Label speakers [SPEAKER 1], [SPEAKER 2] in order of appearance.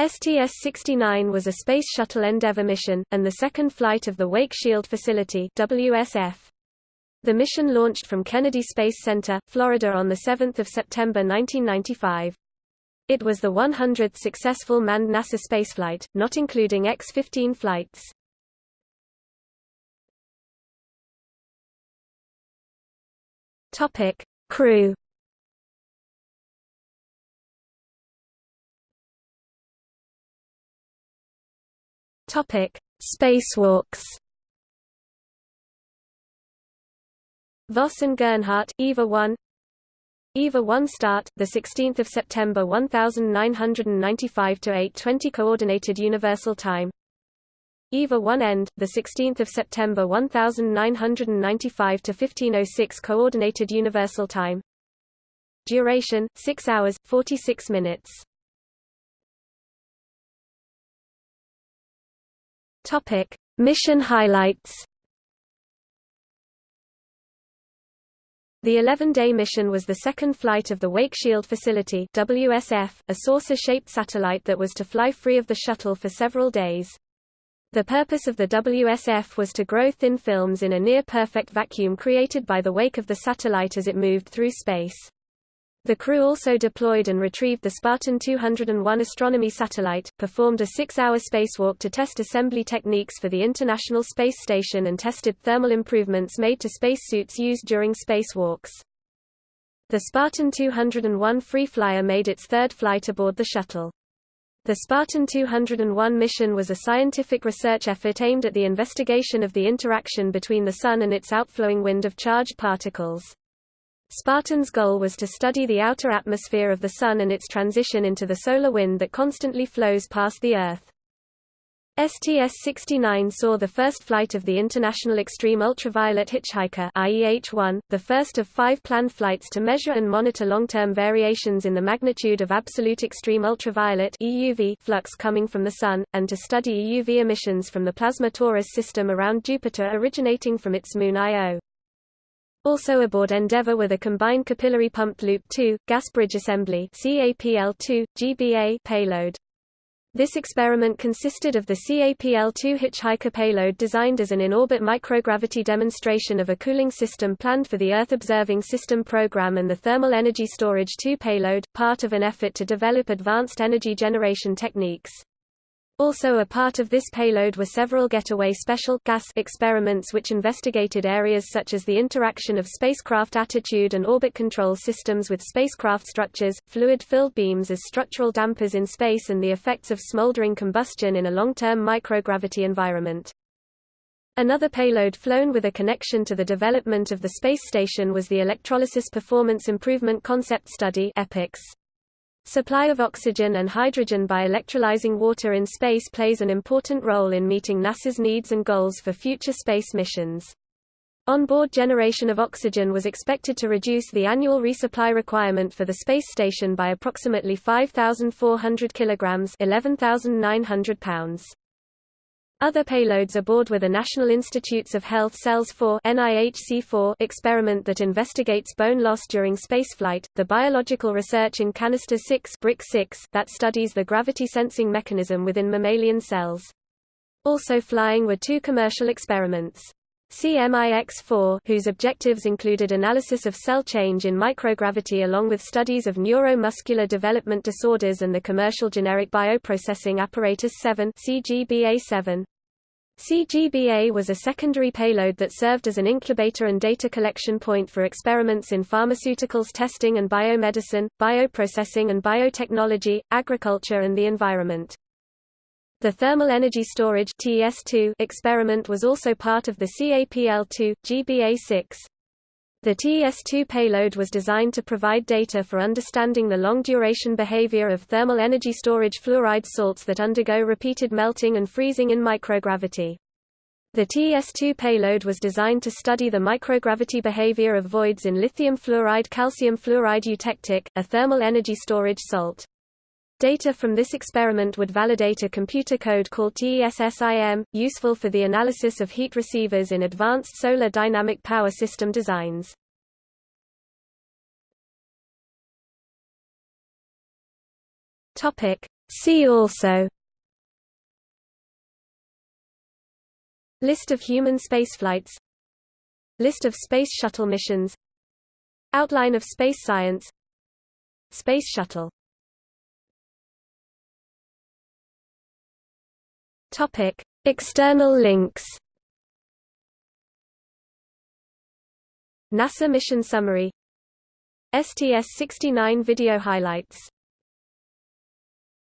[SPEAKER 1] STS-69 was a Space Shuttle Endeavour mission, and the second flight of the Wake Shield Facility WSF. The mission launched from Kennedy Space Center, Florida on 7 September 1995. It was the 100th successful manned NASA spaceflight, not including X-15 flights. Crew Topic: Spacewalks. Voss and Gernhardt, EVA 1. EVA 1 start, the 16th of September 1995 to 8:20 coordinated universal time. EVA 1 end, the 16th of September 1995 to 1506 coordinated universal time. Duration 6 hours 46 minutes. Topic: Mission highlights. The 11-day mission was the second flight of the Wake Shield Facility WSF, a saucer-shaped satellite that was to fly free of the shuttle for several days. The purpose of the WSF was to grow thin films in a near-perfect vacuum created by the wake of the satellite as it moved through space. The crew also deployed and retrieved the Spartan 201 astronomy satellite, performed a six-hour spacewalk to test assembly techniques for the International Space Station and tested thermal improvements made to spacesuits used during spacewalks. The Spartan 201 free flyer made its third flight aboard the shuttle. The Spartan 201 mission was a scientific research effort aimed at the investigation of the interaction between the Sun and its outflowing wind of charged particles. Spartan's goal was to study the outer atmosphere of the Sun and its transition into the solar wind that constantly flows past the Earth. STS-69 saw the first flight of the International Extreme Ultraviolet Hitchhiker IEH-1, the first of five planned flights to measure and monitor long-term variations in the magnitude of absolute extreme ultraviolet EUV flux coming from the Sun, and to study EUV emissions from the plasma torus system around Jupiter originating from its moon Io. Also aboard Endeavour were the combined capillary pumped loop 2, gas bridge assembly CAPL-2, GBA payload. This experiment consisted of the CAPL-2 Hitchhiker payload designed as an in-orbit microgravity demonstration of a cooling system planned for the Earth Observing System program and the Thermal Energy Storage 2 payload, part of an effort to develop advanced energy generation techniques. Also a part of this payload were several getaway special gas experiments which investigated areas such as the interaction of spacecraft attitude and orbit control systems with spacecraft structures, fluid-filled beams as structural dampers in space and the effects of smoldering combustion in a long-term microgravity environment. Another payload flown with a connection to the development of the space station was the Electrolysis Performance Improvement Concept Study EPICS. Supply of oxygen and hydrogen by electrolyzing water in space plays an important role in meeting NASA's needs and goals for future space missions. Onboard generation of oxygen was expected to reduce the annual resupply requirement for the space station by approximately 5,400 kilograms 11,900 pounds. Other payloads aboard were the National Institutes of Health Cells 4 NIHC4 experiment that investigates bone loss during spaceflight, the Biological Research in Canister 6 BRIC 6 that studies the gravity sensing mechanism within mammalian cells. Also flying were two commercial experiments. CMIX-4 whose objectives included analysis of cell change in microgravity along with studies of neuromuscular development disorders and the commercial generic bioprocessing apparatus 7 CGBA-7. CGBA was a secondary payload that served as an incubator and data collection point for experiments in pharmaceuticals testing and biomedicine, bioprocessing and biotechnology, agriculture and the environment. The Thermal Energy Storage TS2 experiment was also part of the CAPL2, GBA6. The TS2 payload was designed to provide data for understanding the long-duration behavior of thermal energy storage fluoride salts that undergo repeated melting and freezing in microgravity. The TS2 payload was designed to study the microgravity behavior of voids in lithium fluoride calcium fluoride eutectic, a thermal energy storage salt. Data from this experiment would validate a computer code called TESSIM, useful for the analysis of heat receivers in advanced solar dynamic power system designs. See also. List of human spaceflights. List of Space Shuttle missions. Outline of space science. Space Shuttle Topic. External links NASA mission summary STS-69 video highlights